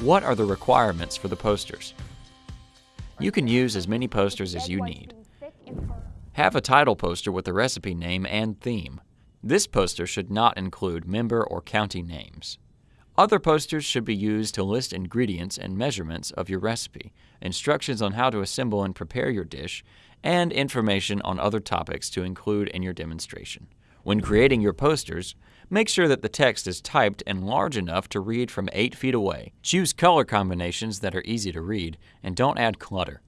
What are the requirements for the posters? You can use as many posters as you need. Have a title poster with the recipe name and theme. This poster should not include member or county names. Other posters should be used to list ingredients and measurements of your recipe, instructions on how to assemble and prepare your dish, and information on other topics to include in your demonstration. When creating your posters, make sure that the text is typed and large enough to read from 8 feet away. Choose color combinations that are easy to read, and don't add clutter.